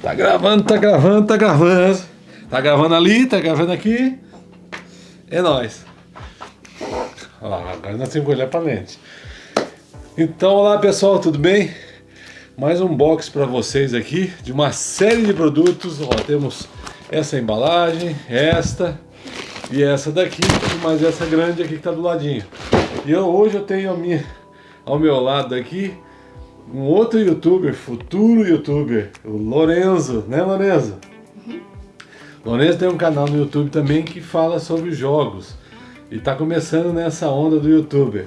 Tá gravando, tá gravando, tá gravando. Tá gravando ali, tá gravando aqui. É nóis. Agora nós temos que olhar pra lente. Então, olá pessoal, tudo bem? Mais um box para vocês aqui de uma série de produtos. Ó, temos essa embalagem, esta e essa daqui, mais essa grande aqui que tá do ladinho. E eu, hoje eu tenho a minha, ao meu lado aqui um outro youtuber, futuro youtuber, o Lorenzo, né Lorenzo? Uhum. Lorenzo tem um canal no YouTube também que fala sobre jogos e está começando nessa onda do youtuber.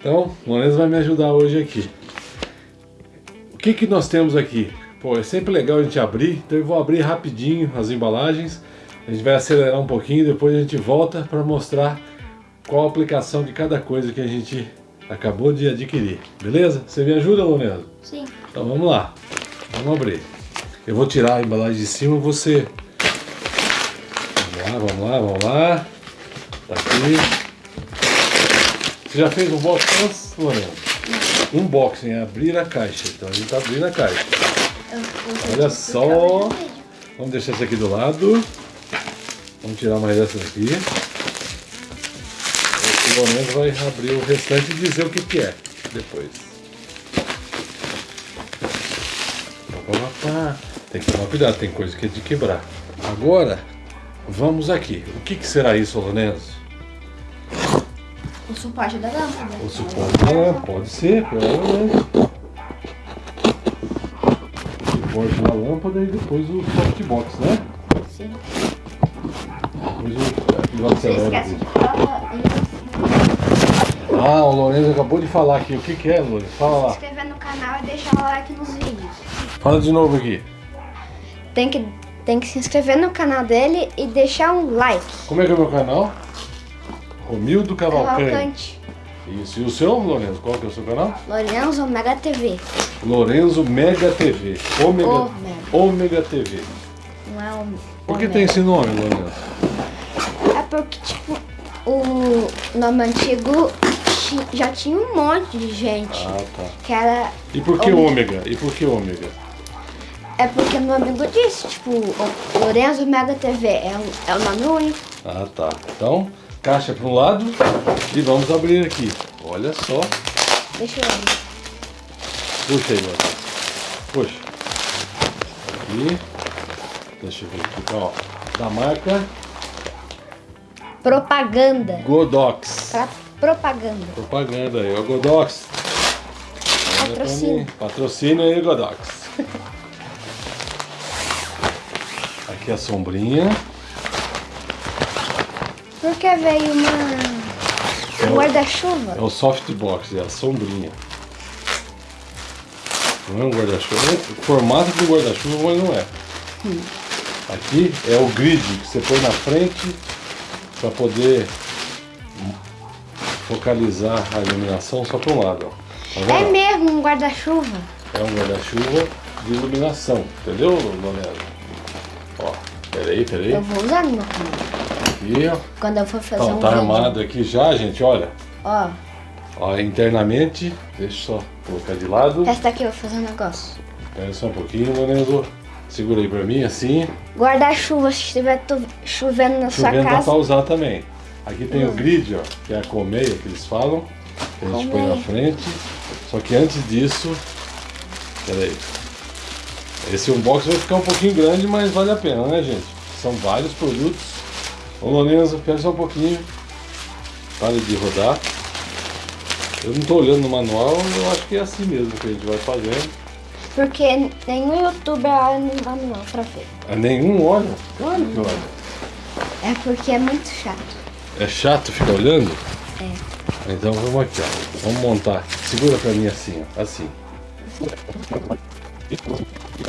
Então, o Lorenzo vai me ajudar hoje aqui. O que que nós temos aqui? Pô, é sempre legal a gente abrir, então eu vou abrir rapidinho as embalagens. A gente vai acelerar um pouquinho, depois a gente volta para mostrar qual a aplicação de cada coisa que a gente acabou de adquirir. Beleza? Você me ajuda, Lorenzo? Sim. Então vamos lá. Vamos abrir. Eu vou tirar a embalagem de cima, você... Vamos lá, vamos lá, vamos lá. Tá aqui. Você já fez um box antes, Lorenzo? Um Unboxing, é abrir a caixa. Então a gente tá abrindo a caixa. Eu, eu Olha só. Vamos deixar isso aqui do lado. Vamos tirar mais dessa daqui. O Lorenzo vai abrir o restante e dizer o que, que é depois. Tem que tomar cuidado, tem coisa que é de quebrar. Agora, vamos aqui. O que, que será isso, Lorenzo? O suporte da lâmpada. O suporte da lâmpada, pode ser, provavelmente. O suporte da lâmpada e depois o softbox, né? Sim. Depois o, Você esquece de falar Ah, o Lorenzo acabou de falar aqui. O que, que é, Lorenzo? Fala se lá. inscrever no canal e deixar o like nos vídeos. Fala de novo aqui. Tem que, tem que se inscrever no canal dele e deixar um like. Como é que é o meu canal? Romildo Cavalcante. Cavalcante. Isso. E o seu, Lorenzo? Qual que é o seu canal? Lorenzo Mega TV. Lorenzo Mega TV. Ômega, Ômega. Ômega TV. Não é o. Por que Omega. tem esse nome, Lorenzo? É porque, tipo, o nome antigo ti- já tinha um monte de gente. Ah, tá. Que era. E por que Ômega. Ômega? E por que Ômega? É porque meu amigo disse, tipo, o Lorenzo Mega TV é, é o nome único. Ah, tá. Então, caixa para um lado e vamos abrir aqui. Olha só. Deixa eu ver. Puxa aí, Lorenzo. Puxa. Aqui. Deixa eu ver aqui, ó. Da marca Propaganda. Godox. Pra propaganda. Propaganda aí, ó, Godox. Mim. Patrocínio aí, Godox. Aqui a sombrinha. Porque veio uma. É Um o- guarda-chuva. É o softbox, é a sombrinha. Não é um guarda-chuva. O formato do guarda-chuva, mas não é. Aqui é o grid que você põe na frente para poder focalizar a iluminação só para um lado. Ó. Tá É mesmo um guarda-chuva. É um guarda-chuva de iluminação, entendeu, Lorenzo? Ó, peraí, peraí. Eu vou usar no meu. Aqui, ó. Quando eu for fazer Tá, um tá vídeo. armado aqui já, gente, olha. Ó, Ó, internamente, deixa eu só colocar de lado. essa daqui eu vou fazer um negócio. Espera só um pouquinho, Lorenzo. Segura aí pra mim, assim. Guarda-chuva, se estiver chovendo na sua Chovendo dá casa. pra usar também. Aqui tem o grid, ó, que é a colmeia que eles falam. Que a gente põe na frente. Só que antes disso... Pera aí. Esse unboxing vai ficar um pouquinho grande, mas vale a pena, né, gente? São vários produtos. Ô, Lorenzo, espera só um pouquinho. Pare de rodar. Eu não tô olhando no manual, eu acho que é assim mesmo que a gente vai fazendo. Porque nenhum youtuber olha no manual pra ver. Ah, Nenhum olha? Claro que olha. É porque é muito chato. É chato ficar olhando? É. Então vamos aqui, ó. Vamos montar. Segura pra mim assim, ó. Assim.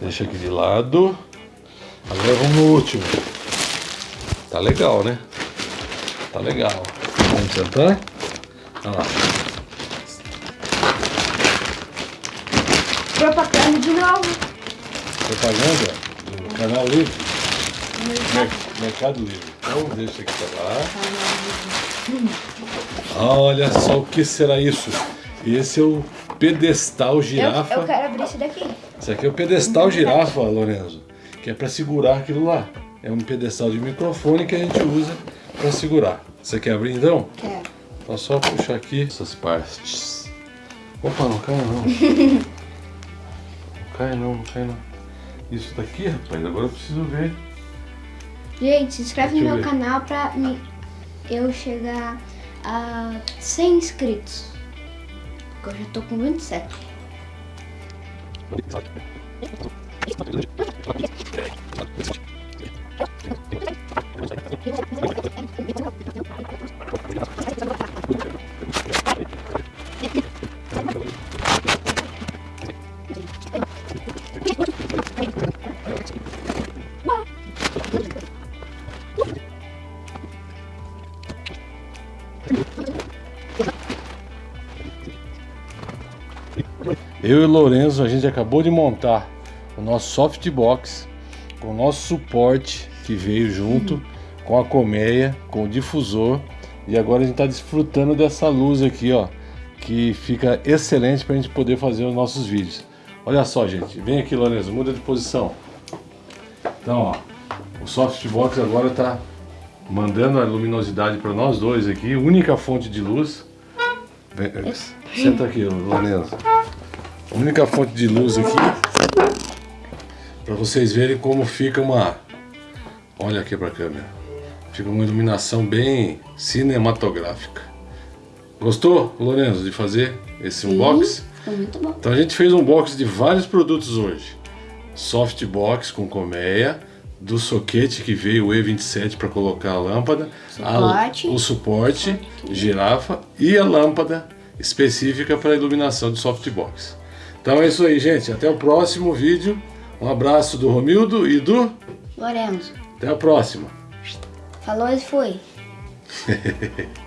Deixa aqui de lado. Agora vamos no último. Tá legal, né? Tá legal. Vamos sentar? Olha lá. Propaganda de novo. Propaganda do canal Livre. Mer- Mercado Livre. Então deixa aqui pra lá. Olha só o que será isso. Esse é o pedestal Eu, girafa. eu quero abrir esse daqui. Esse aqui é o pedestal girafa, Lorenzo, que é para segurar aquilo lá. É um pedestal de microfone que a gente usa para segurar. Você quer abrir então? Quero. Então só puxar aqui essas partes. Opa, não cai não. não cai não, não cai não. Isso daqui, rapaz, agora eu preciso ver. Gente, se inscreve Deixa no eu meu ver. canal pra eu chegar a 100 inscritos. Porque eu já tô com 27. Eu e Lorenzo, a gente acabou de montar o nosso softbox com o nosso suporte que veio junto com a colmeia, com o difusor e agora a gente está desfrutando dessa luz aqui, ó, que fica excelente para a gente poder fazer os nossos vídeos. Olha só, gente, vem aqui, Lorenzo, muda de posição. Então, ó, o softbox agora está mandando a luminosidade para nós dois aqui, única fonte de luz. Vem, senta aqui, Lorenzo. A única fonte de luz aqui para vocês verem como fica uma olha aqui para a câmera. Fica uma iluminação bem cinematográfica. Gostou Lorenzo de fazer esse unboxing? Ficou muito bom. então a gente fez um unboxing de vários produtos hoje. Softbox com colmeia do soquete que veio o E27 para colocar a lâmpada a- Suporte. o suporte girafa e a lâmpada específica para iluminação de softbox então é isso aí, gente. Até o próximo vídeo. Um abraço do Romildo e do. Lorenzo. Até a próxima. Falou e foi.